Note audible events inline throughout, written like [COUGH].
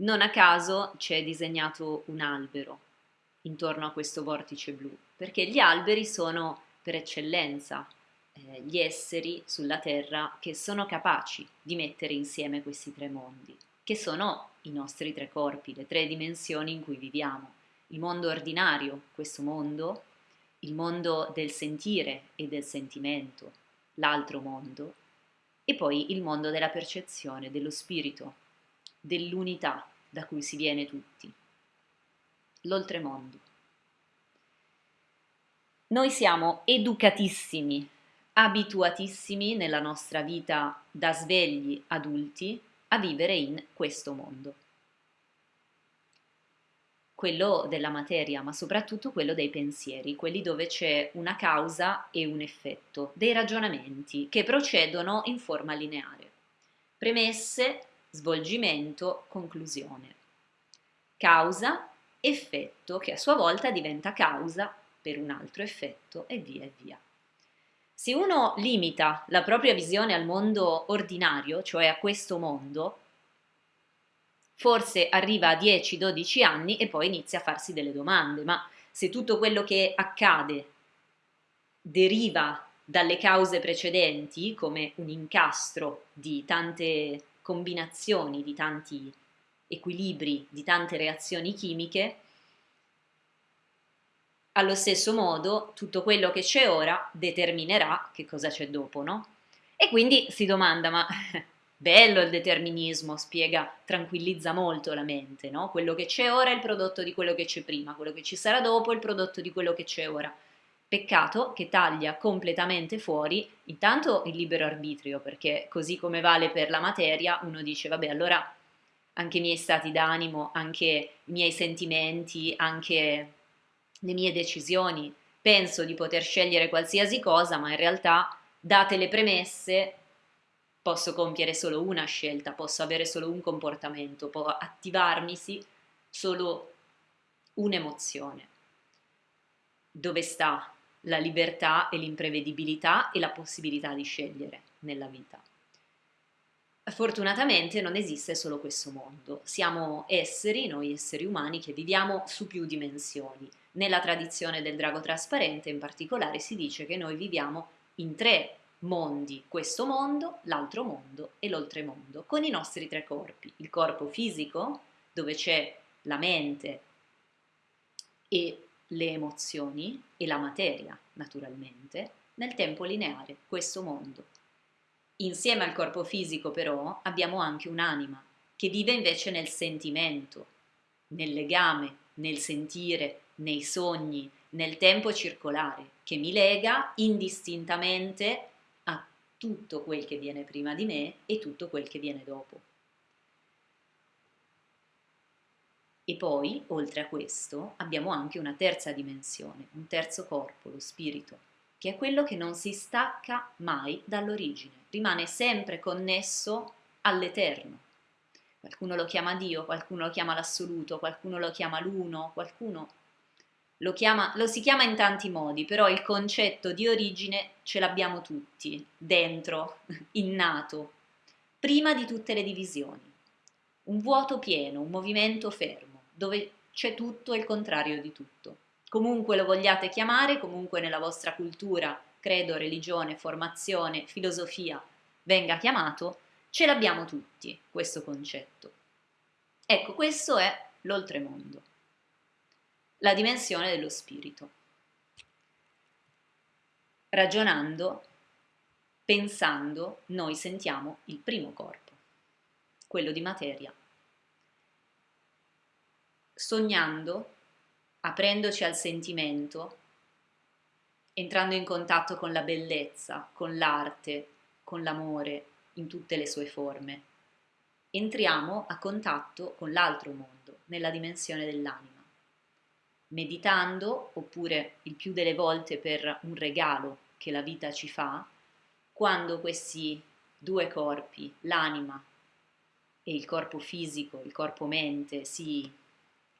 Non a caso c'è disegnato un albero intorno a questo vortice blu, perché gli alberi sono per eccellenza eh, gli esseri sulla Terra che sono capaci di mettere insieme questi tre mondi, che sono i nostri tre corpi, le tre dimensioni in cui viviamo. Il mondo ordinario, questo mondo, il mondo del sentire e del sentimento, l'altro mondo, e poi il mondo della percezione, dello spirito, dell'unità da cui si viene tutti, l'oltremondo. Noi siamo educatissimi, abituatissimi nella nostra vita da svegli adulti a vivere in questo mondo quello della materia, ma soprattutto quello dei pensieri, quelli dove c'è una causa e un effetto, dei ragionamenti che procedono in forma lineare. Premesse, svolgimento, conclusione. Causa, effetto, che a sua volta diventa causa per un altro effetto e via e via. Se uno limita la propria visione al mondo ordinario, cioè a questo mondo, forse arriva a 10-12 anni e poi inizia a farsi delle domande, ma se tutto quello che accade deriva dalle cause precedenti, come un incastro di tante combinazioni, di tanti equilibri, di tante reazioni chimiche, allo stesso modo tutto quello che c'è ora determinerà che cosa c'è dopo, no? E quindi si domanda, ma [LAUGHS] Bello il determinismo, spiega, tranquillizza molto la mente, no? Quello che c'è ora è il prodotto di quello che c'è prima, quello che ci sarà dopo è il prodotto di quello che c'è ora. Peccato che taglia completamente fuori intanto il libero arbitrio, perché così come vale per la materia, uno dice, vabbè, allora anche i miei stati d'animo, anche i miei sentimenti, anche le mie decisioni, penso di poter scegliere qualsiasi cosa, ma in realtà, date le premesse, posso compiere solo una scelta, posso avere solo un comportamento, può attivarmisi solo un'emozione. Dove sta la libertà e l'imprevedibilità e la possibilità di scegliere nella vita? Fortunatamente non esiste solo questo mondo, siamo esseri, noi esseri umani, che viviamo su più dimensioni. Nella tradizione del drago trasparente in particolare si dice che noi viviamo in tre mondi, questo mondo, l'altro mondo e l'oltremondo, con i nostri tre corpi, il corpo fisico, dove c'è la mente e le emozioni e la materia, naturalmente, nel tempo lineare, questo mondo. Insieme al corpo fisico però abbiamo anche un'anima che vive invece nel sentimento, nel legame, nel sentire, nei sogni, nel tempo circolare, che mi lega indistintamente tutto quel che viene prima di me e tutto quel che viene dopo. E poi, oltre a questo, abbiamo anche una terza dimensione, un terzo corpo, lo spirito, che è quello che non si stacca mai dall'origine, rimane sempre connesso all'eterno. Qualcuno lo chiama Dio, qualcuno lo chiama l'assoluto, qualcuno lo chiama l'uno, qualcuno lo, chiama, lo si chiama in tanti modi, però il concetto di origine ce l'abbiamo tutti, dentro, [LAUGHS] innato, prima di tutte le divisioni. Un vuoto pieno, un movimento fermo, dove c'è tutto e il contrario di tutto. Comunque lo vogliate chiamare, comunque nella vostra cultura, credo, religione, formazione, filosofia venga chiamato, ce l'abbiamo tutti questo concetto. Ecco, questo è l'oltremondo la dimensione dello spirito. Ragionando, pensando, noi sentiamo il primo corpo, quello di materia. Sognando, aprendoci al sentimento, entrando in contatto con la bellezza, con l'arte, con l'amore in tutte le sue forme, entriamo a contatto con l'altro mondo, nella dimensione dell'anima. Meditando oppure il più delle volte per un regalo che la vita ci fa, quando questi due corpi, l'anima e il corpo fisico, il corpo mente, si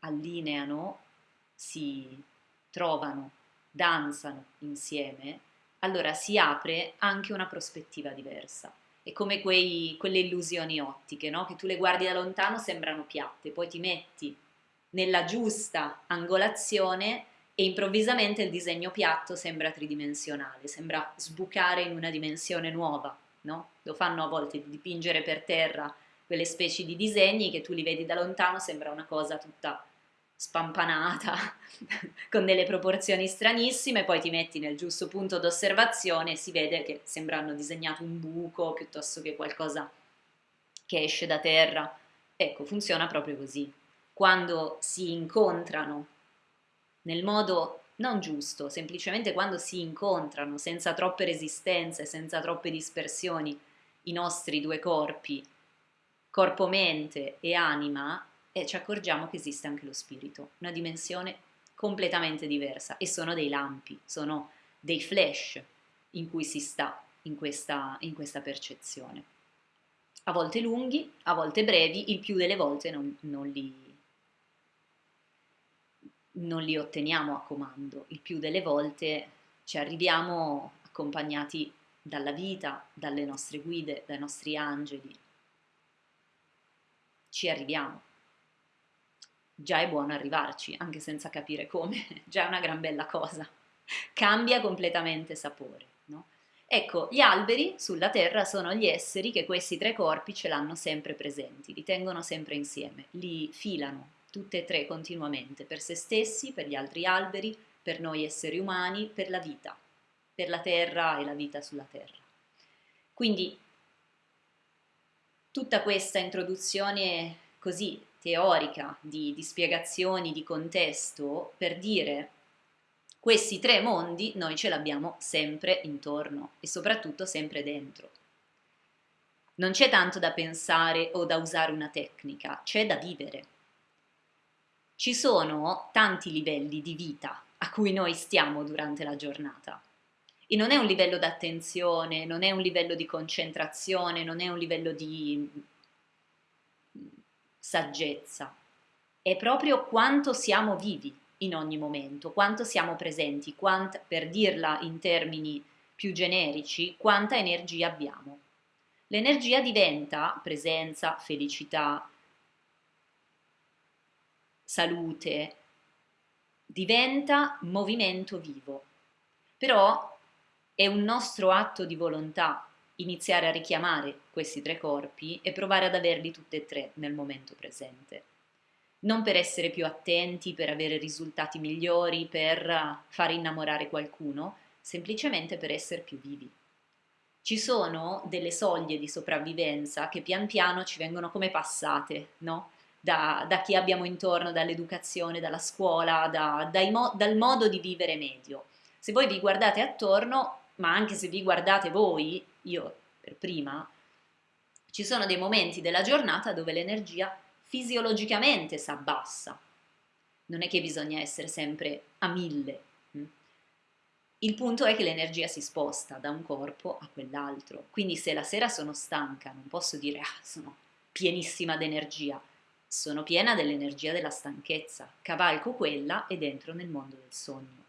allineano, si trovano, danzano insieme, allora si apre anche una prospettiva diversa. è come quei, quelle illusioni ottiche, no? che tu le guardi da lontano sembrano piatte, poi ti metti nella giusta angolazione e improvvisamente il disegno piatto sembra tridimensionale, sembra sbucare in una dimensione nuova. No? Lo fanno a volte di dipingere per terra quelle specie di disegni che tu li vedi da lontano, sembra una cosa tutta spampanata, [LAUGHS] con delle proporzioni stranissime, poi ti metti nel giusto punto d'osservazione e si vede che sembra hanno disegnato un buco piuttosto che qualcosa che esce da terra. Ecco, funziona proprio così. Quando si incontrano nel modo non giusto, semplicemente quando si incontrano senza troppe resistenze, senza troppe dispersioni, i nostri due corpi, corpo-mente e anima, e ci accorgiamo che esiste anche lo spirito, una dimensione completamente diversa e sono dei lampi, sono dei flash in cui si sta in questa, in questa percezione. A volte lunghi, a volte brevi, il più delle volte non, non, li, non li otteniamo a comando, il più delle volte ci arriviamo accompagnati dalla vita, dalle nostre guide, dai nostri angeli. Ci arriviamo già è buono arrivarci, anche senza capire come, [LAUGHS] già è una gran bella cosa. Cambia completamente sapore. No? Ecco, gli alberi sulla Terra sono gli esseri che questi tre corpi ce l'hanno sempre presenti, li tengono sempre insieme, li filano tutte e tre continuamente, per se stessi, per gli altri alberi, per noi esseri umani, per la vita, per la Terra e la vita sulla Terra. Quindi tutta questa introduzione così teorica di, di spiegazioni di contesto per dire questi tre mondi noi ce l'abbiamo sempre intorno e soprattutto sempre dentro. Non c'è tanto da pensare o da usare una tecnica, c'è da vivere. Ci sono tanti livelli di vita a cui noi stiamo durante la giornata. E non è un livello d'attenzione, non è un livello di concentrazione, non è un livello di saggezza, è proprio quanto siamo vivi in ogni momento, quanto siamo presenti, quant, per dirla in termini più generici, quanta energia abbiamo. L'energia diventa presenza, felicità, salute, diventa movimento vivo. Però è un nostro atto di volontà iniziare a richiamare questi tre corpi e provare ad averli tutti e tre nel momento presente. Non per essere più attenti, per avere risultati migliori, per far innamorare qualcuno, semplicemente per essere più vivi. Ci sono delle soglie di sopravvivenza che pian piano ci vengono come passate, no? Da, da, chi abbiamo intorno, dall'educazione, dalla scuola, da, mo, dal modo di vivere medio. Se voi vi guardate attorno, ma anche se vi guardate voi, io per prima, ci sono dei momenti della giornata dove l'energia fisiologicamente si abbassa. Non è che bisogna essere sempre a mille. Hm? Il punto è che l'energia si sposta da un corpo a quell'altro. Quindi se la sera sono stanca, non posso dire ah, sono pienissima d'energia. Sono piena dell'energia della stanchezza. Cavalco quella ed entro nel mondo del sogno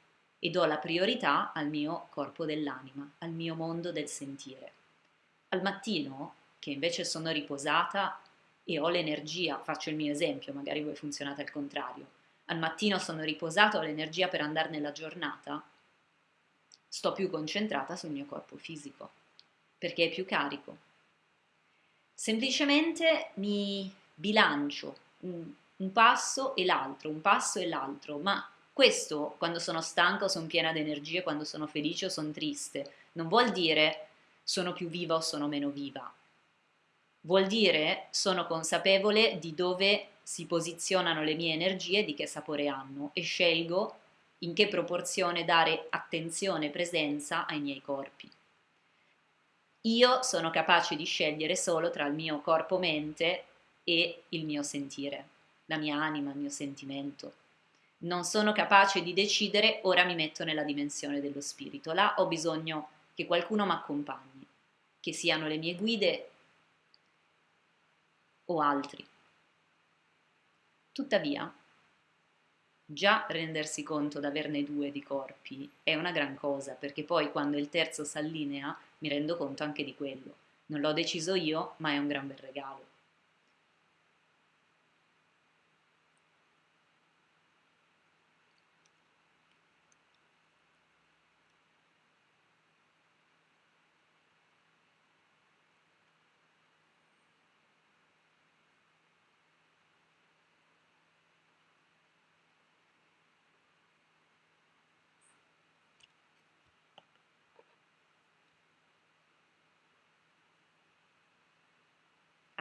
e do la priorità al mio corpo dell'anima, al mio mondo del sentire. Al mattino, che invece sono riposata e ho l'energia, faccio il mio esempio, magari voi funzionate al contrario, al mattino sono riposata, ho l'energia per andare nella giornata, sto più concentrata sul mio corpo fisico, perché è più carico. Semplicemente mi bilancio un, un passo e l'altro, un passo e l'altro, ma questo, quando sono stanca o sono piena di energie, quando sono felice o sono triste, non vuol dire sono più viva o sono meno viva. Vuol dire sono consapevole di dove si posizionano le mie energie, di che sapore hanno e scelgo in che proporzione dare attenzione e presenza ai miei corpi. Io sono capace di scegliere solo tra il mio corpo-mente e il mio sentire, la mia anima, il mio sentimento non sono capace di decidere, ora mi metto nella dimensione dello spirito. Là ho bisogno che qualcuno mi accompagni, che siano le mie guide o altri. Tuttavia, già rendersi conto di averne due di corpi è una gran cosa, perché poi quando il terzo si allinea mi rendo conto anche di quello. Non l'ho deciso io, ma è un gran bel regalo.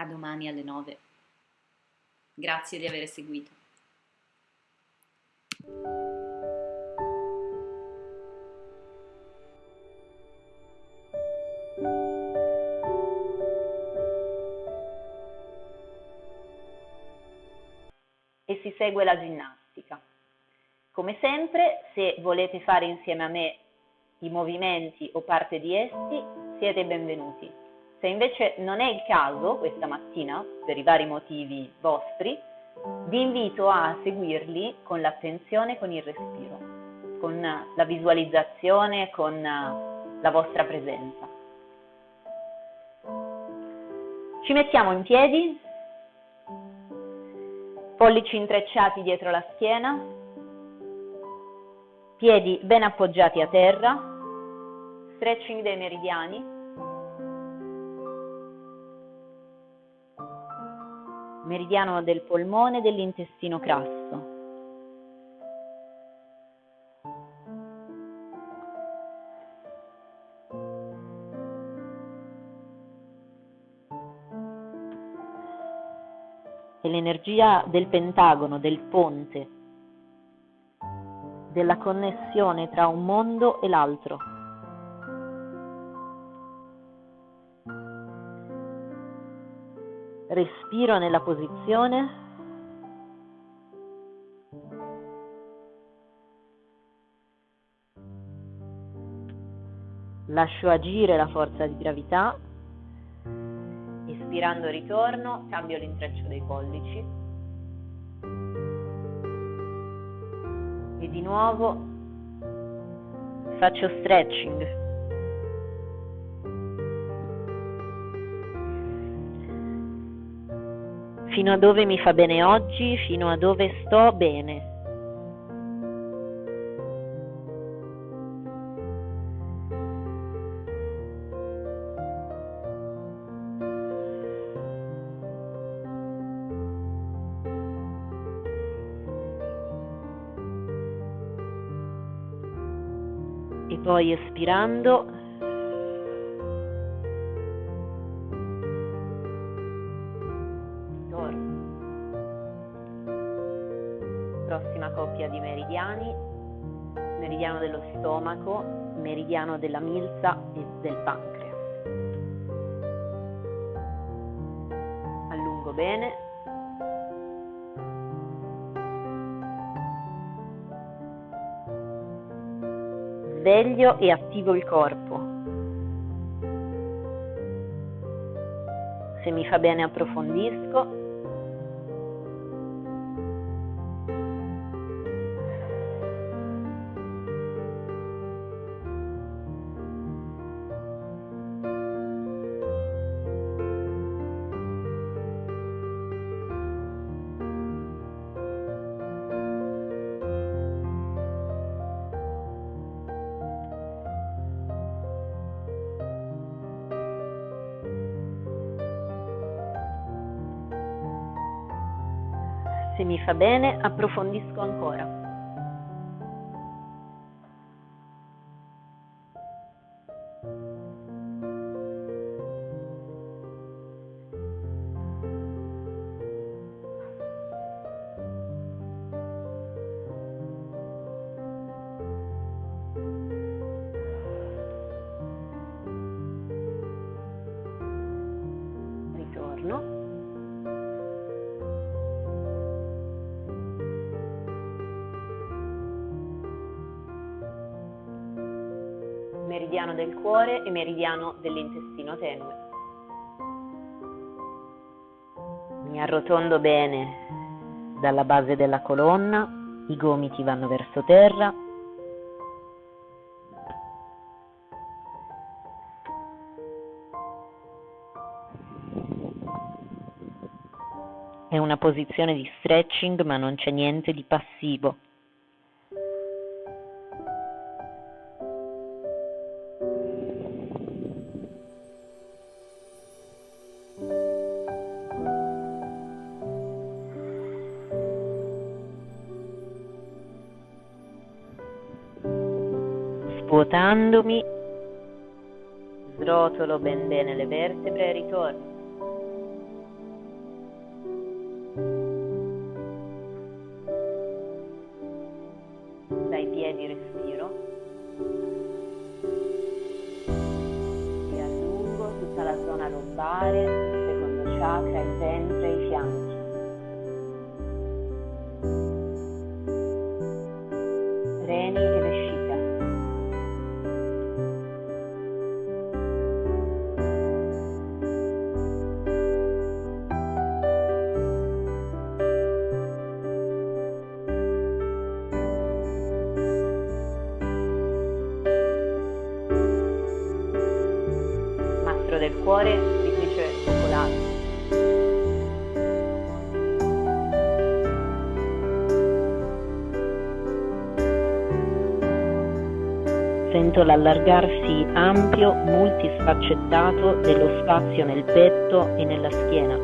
A domani alle 9. Grazie di aver seguito. E si segue la ginnastica. Come sempre, se volete fare insieme a me i movimenti o parte di essi, siete benvenuti. Se invece non è il caso questa mattina, per i vari motivi vostri, vi invito a seguirli con l'attenzione, con il respiro, con la visualizzazione, con la vostra presenza. Ci mettiamo in piedi, pollici intrecciati dietro la schiena, piedi ben appoggiati a terra, stretching dei meridiani meridiano del polmone e dell'intestino grasso. E l'energia del pentagono, del ponte, della connessione tra un mondo e l'altro. Respiro nella posizione. Lascio agire la forza di gravità. Espirando ritorno, cambio l'intreccio dei pollici. E di nuovo faccio stretching. Fino a dove mi fa bene oggi, fino a dove sto bene. E poi espirando coppia di meridiani, meridiano dello stomaco, meridiano della milza e del pancreas. Allungo bene. Sveglio e attivo il corpo. Se mi fa bene approfondisco mi fa bene, approfondisco ancora. meridiano del cuore e meridiano dell'intestino tenue. Mi arrotondo bene dalla base della colonna, i gomiti vanno verso terra. È una posizione di stretching ma non c'è niente di passivo. Svuotandomi, srotolo ben bene le vertebre e ritorno. Del cuore, scrittrice popolare. Sento l'allargarsi ampio, multisfaccettato dello spazio nel petto e nella schiena.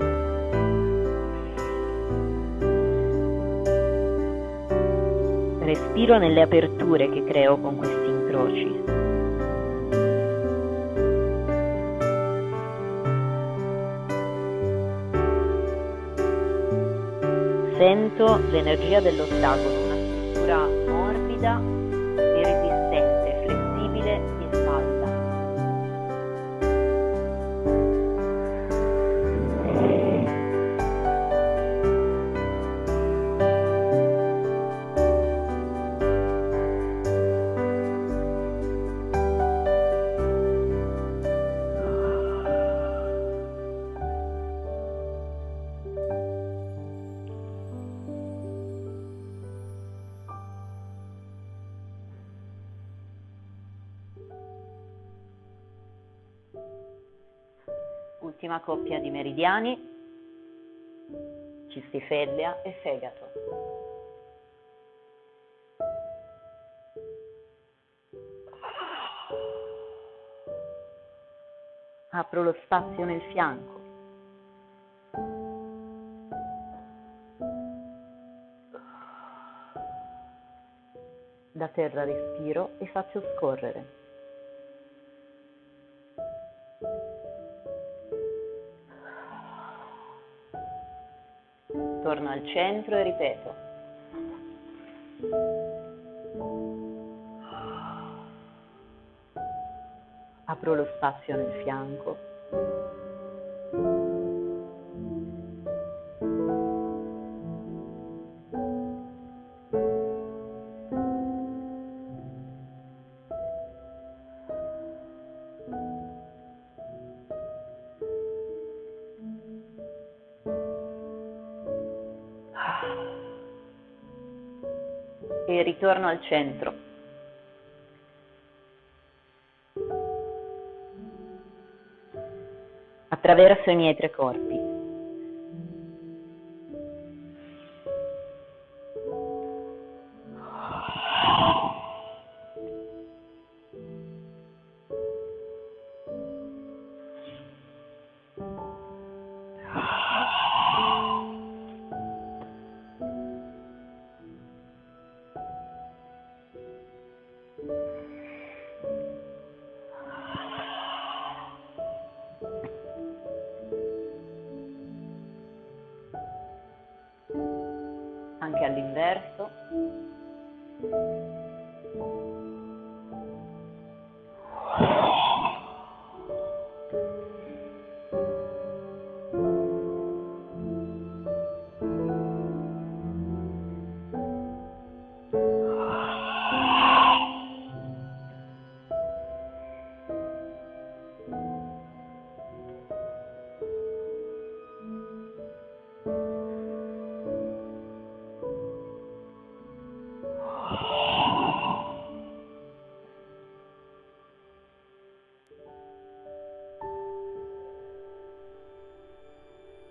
Respiro nelle aperture che creo con questi incroci. Sento l'energia dell'ottagono, una struttura Ultima coppia di meridiani, cistifellea e fegato. Apro lo spazio nel fianco. Da terra respiro e faccio scorrere. Al centro e ripeto. Apro lo spazio nel fianco. E ritorno al centro. Attraverso i miei tre corpi. Anche all'inverso.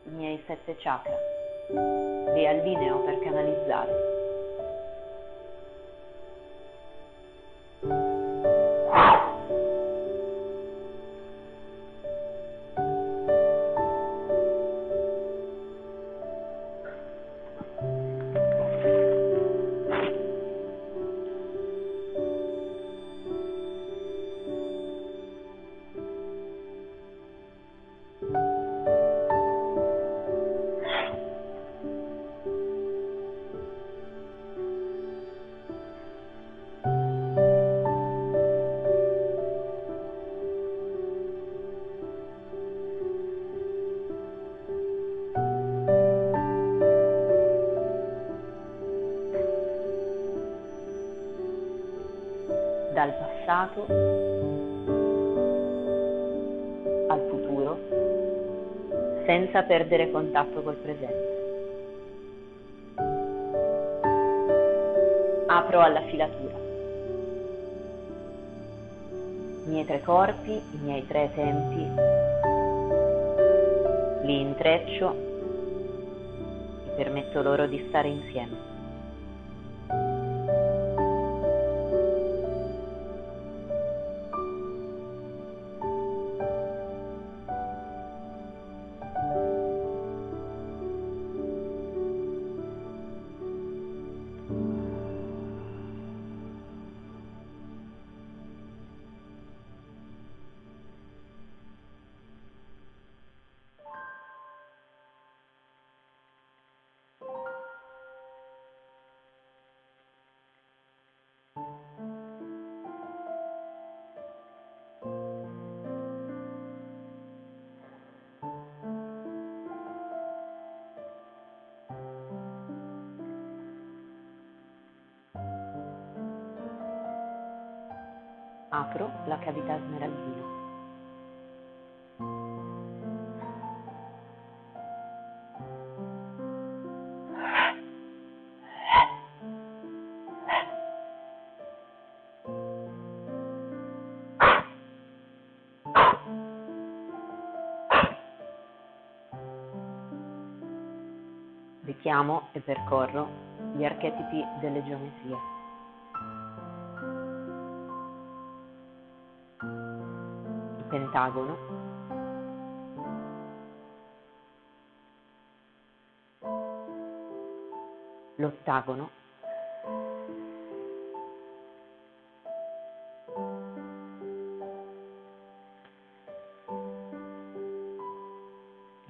I miei sette chakra. riallineo per canalizzare. Passato al futuro senza perdere contatto col presente. Apro alla filatura. I miei tre corpi, i miei tre tempi, li intreccio e permetto loro di stare insieme. Apro la cavità smeraldina. Richiamo e percorro gli archetipi delle geometrie. Pentagono l'ottagono.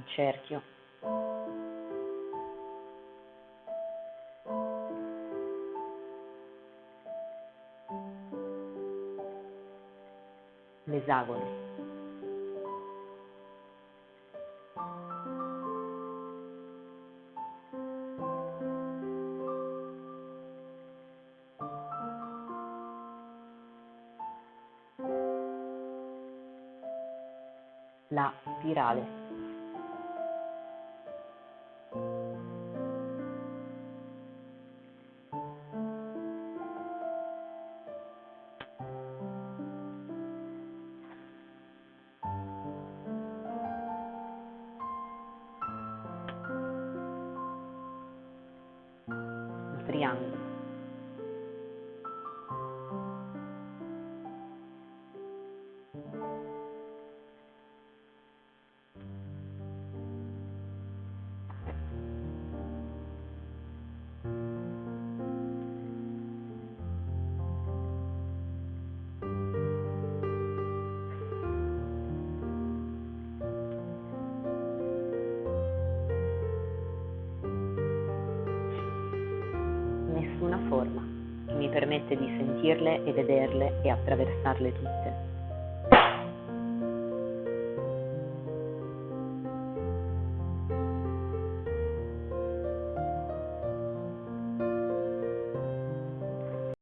Cerchio. L'esagono spirale. Permette di sentirle e vederle e attraversarle tutte.